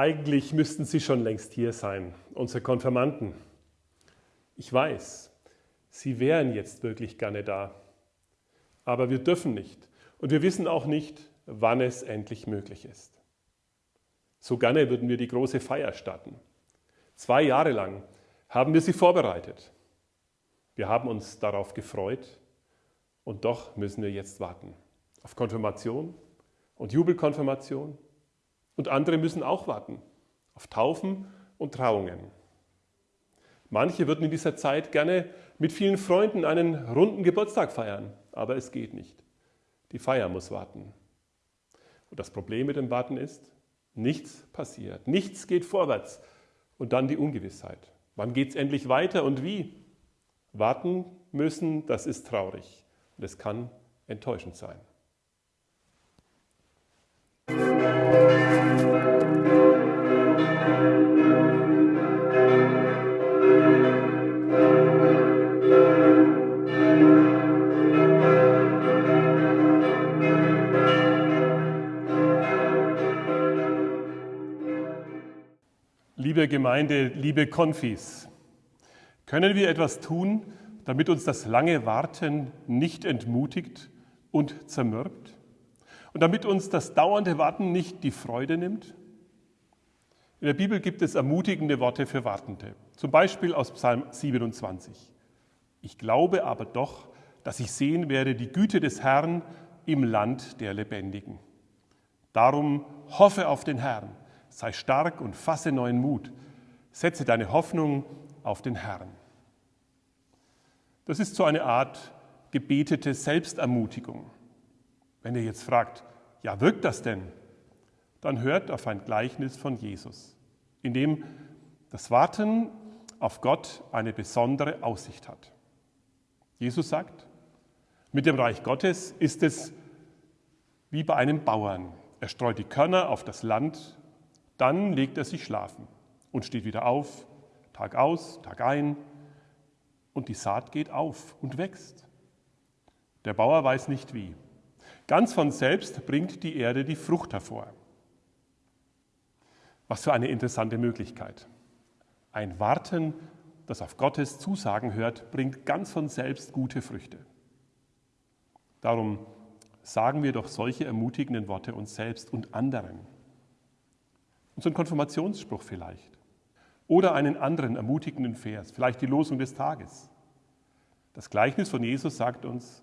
Eigentlich müssten Sie schon längst hier sein, unsere Konfirmanden. Ich weiß, Sie wären jetzt wirklich gerne da. Aber wir dürfen nicht. Und wir wissen auch nicht, wann es endlich möglich ist. So gerne würden wir die große Feier starten. Zwei Jahre lang haben wir sie vorbereitet. Wir haben uns darauf gefreut und doch müssen wir jetzt warten. Auf Konfirmation und Jubelkonfirmation und andere müssen auch warten auf Taufen und Trauungen. Manche würden in dieser Zeit gerne mit vielen Freunden einen runden Geburtstag feiern, aber es geht nicht. Die Feier muss warten. Und das Problem mit dem Warten ist, nichts passiert, nichts geht vorwärts und dann die Ungewissheit. Wann geht es endlich weiter und wie? Warten müssen, das ist traurig und es kann enttäuschend sein. Liebe Gemeinde, liebe Konfis, können wir etwas tun, damit uns das lange Warten nicht entmutigt und zermürbt? Und damit uns das dauernde Warten nicht die Freude nimmt? In der Bibel gibt es ermutigende Worte für Wartende, zum Beispiel aus Psalm 27. Ich glaube aber doch, dass ich sehen werde die Güte des Herrn im Land der Lebendigen. Darum hoffe auf den Herrn, sei stark und fasse neuen Mut, setze deine Hoffnung auf den Herrn. Das ist so eine Art gebetete Selbstermutigung. Wenn ihr jetzt fragt, ja, wirkt das denn? Dann hört auf ein Gleichnis von Jesus, in dem das Warten auf Gott eine besondere Aussicht hat. Jesus sagt, mit dem Reich Gottes ist es wie bei einem Bauern. Er streut die Körner auf das Land, dann legt er sich schlafen und steht wieder auf, Tag aus, Tag ein, und die Saat geht auf und wächst. Der Bauer weiß nicht wie. Ganz von selbst bringt die Erde die Frucht hervor. Was für eine interessante Möglichkeit. Ein Warten, das auf Gottes Zusagen hört, bringt ganz von selbst gute Früchte. Darum sagen wir doch solche ermutigenden Worte uns selbst und anderen. Unseren Konfirmationsspruch vielleicht. Oder einen anderen ermutigenden Vers, vielleicht die Losung des Tages. Das Gleichnis von Jesus sagt uns,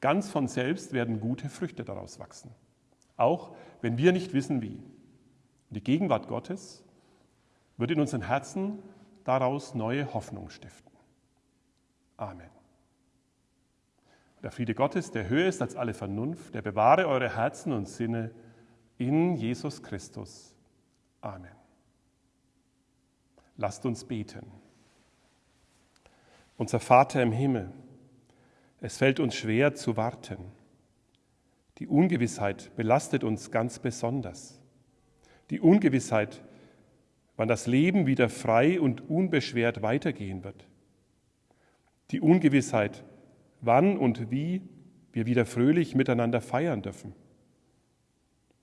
Ganz von selbst werden gute Früchte daraus wachsen, auch wenn wir nicht wissen wie. Die Gegenwart Gottes wird in unseren Herzen daraus neue Hoffnung stiften. Amen. Der Friede Gottes, der höher ist als alle Vernunft, der bewahre eure Herzen und Sinne in Jesus Christus. Amen. Lasst uns beten. Unser Vater im Himmel, es fällt uns schwer zu warten. Die Ungewissheit belastet uns ganz besonders. Die Ungewissheit, wann das Leben wieder frei und unbeschwert weitergehen wird. Die Ungewissheit, wann und wie wir wieder fröhlich miteinander feiern dürfen.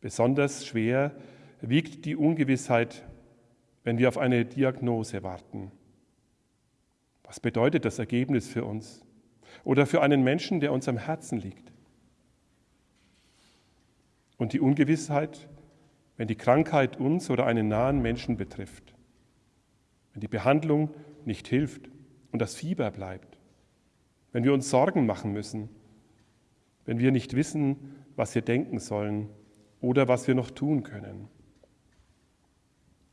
Besonders schwer wiegt die Ungewissheit, wenn wir auf eine Diagnose warten. Was bedeutet das Ergebnis für uns? oder für einen Menschen, der uns am Herzen liegt. Und die Ungewissheit, wenn die Krankheit uns oder einen nahen Menschen betrifft, wenn die Behandlung nicht hilft und das Fieber bleibt, wenn wir uns Sorgen machen müssen, wenn wir nicht wissen, was wir denken sollen oder was wir noch tun können.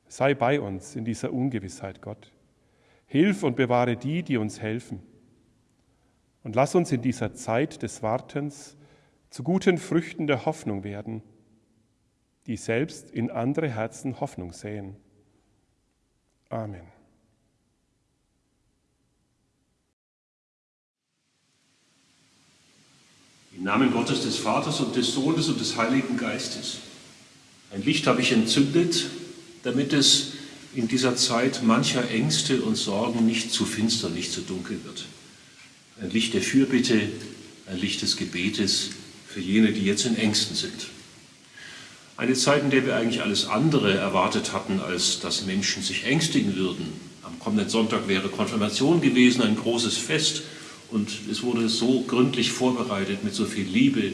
Sei bei uns in dieser Ungewissheit, Gott. Hilf und bewahre die, die uns helfen. Und lass uns in dieser Zeit des Wartens zu guten Früchten der Hoffnung werden, die selbst in andere Herzen Hoffnung säen. Amen. Im Namen Gottes des Vaters und des Sohnes und des Heiligen Geistes. Ein Licht habe ich entzündet, damit es in dieser Zeit mancher Ängste und Sorgen nicht zu finster, nicht zu dunkel wird ein Licht der Fürbitte, ein Licht des Gebetes für jene, die jetzt in Ängsten sind. Eine Zeit, in der wir eigentlich alles andere erwartet hatten, als dass Menschen sich ängstigen würden. Am kommenden Sonntag wäre Konfirmation gewesen, ein großes Fest. Und es wurde so gründlich vorbereitet mit so viel Liebe.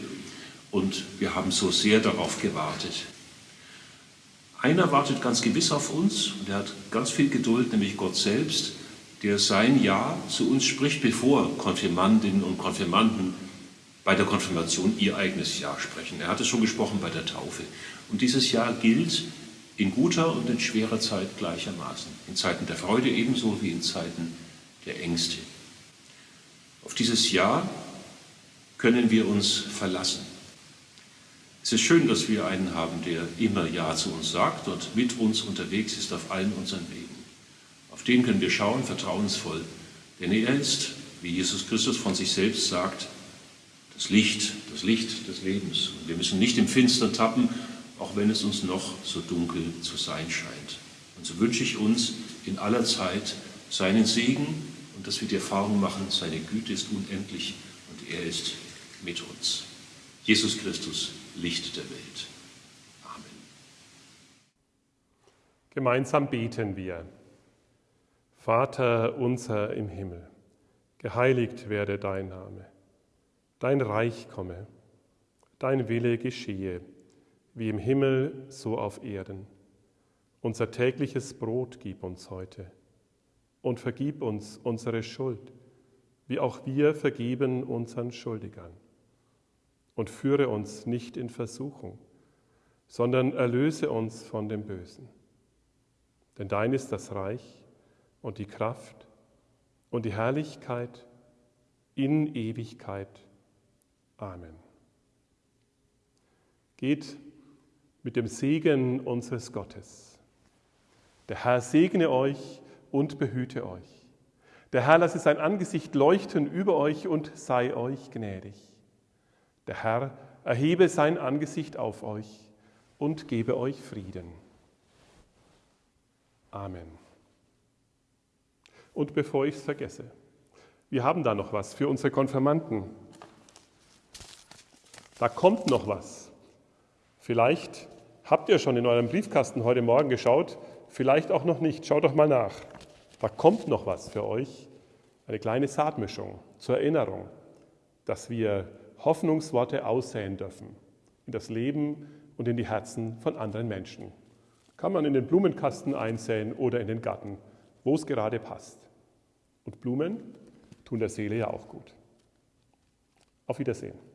Und wir haben so sehr darauf gewartet. Einer wartet ganz gewiss auf uns und er hat ganz viel Geduld, nämlich Gott selbst, der sein Ja zu uns spricht, bevor Konfirmandinnen und Konfirmanden bei der Konfirmation ihr eigenes Ja sprechen. Er hat es schon gesprochen bei der Taufe. Und dieses Ja gilt in guter und in schwerer Zeit gleichermaßen. In Zeiten der Freude ebenso wie in Zeiten der Ängste. Auf dieses Ja können wir uns verlassen. Es ist schön, dass wir einen haben, der immer Ja zu uns sagt und mit uns unterwegs ist auf allen unseren Wegen. Auf den können wir schauen, vertrauensvoll, denn er ist, wie Jesus Christus von sich selbst sagt, das Licht, das Licht des Lebens. Und wir müssen nicht im Finstern tappen, auch wenn es uns noch so dunkel zu sein scheint. Und so wünsche ich uns in aller Zeit seinen Segen und dass wir die Erfahrung machen, seine Güte ist unendlich und er ist mit uns. Jesus Christus, Licht der Welt. Amen. Gemeinsam beten wir. Vater unser im Himmel, geheiligt werde dein Name Dein Reich komme, dein Wille geschehe, wie im Himmel so auf Erden. Unser tägliches Brot gib uns heute und vergib uns unsere Schuld, wie auch wir vergeben unseren Schuldigern. Und führe uns nicht in Versuchung, sondern erlöse uns von dem Bösen. Denn dein ist das Reich und die Kraft und die Herrlichkeit in Ewigkeit. Amen. Geht mit dem Segen unseres Gottes. Der Herr segne euch und behüte euch. Der Herr lasse sein Angesicht leuchten über euch und sei euch gnädig. Der Herr erhebe sein Angesicht auf euch und gebe euch Frieden. Amen. Und bevor ich es vergesse, wir haben da noch was für unsere Konfirmanden. Da kommt noch was. Vielleicht habt ihr schon in eurem Briefkasten heute Morgen geschaut, vielleicht auch noch nicht. Schaut doch mal nach. Da kommt noch was für euch. Eine kleine Saatmischung zur Erinnerung, dass wir Hoffnungsworte aussäen dürfen in das Leben und in die Herzen von anderen Menschen. Kann man in den Blumenkasten einsäen oder in den Garten, wo es gerade passt. Und Blumen tun der Seele ja auch gut. Auf Wiedersehen.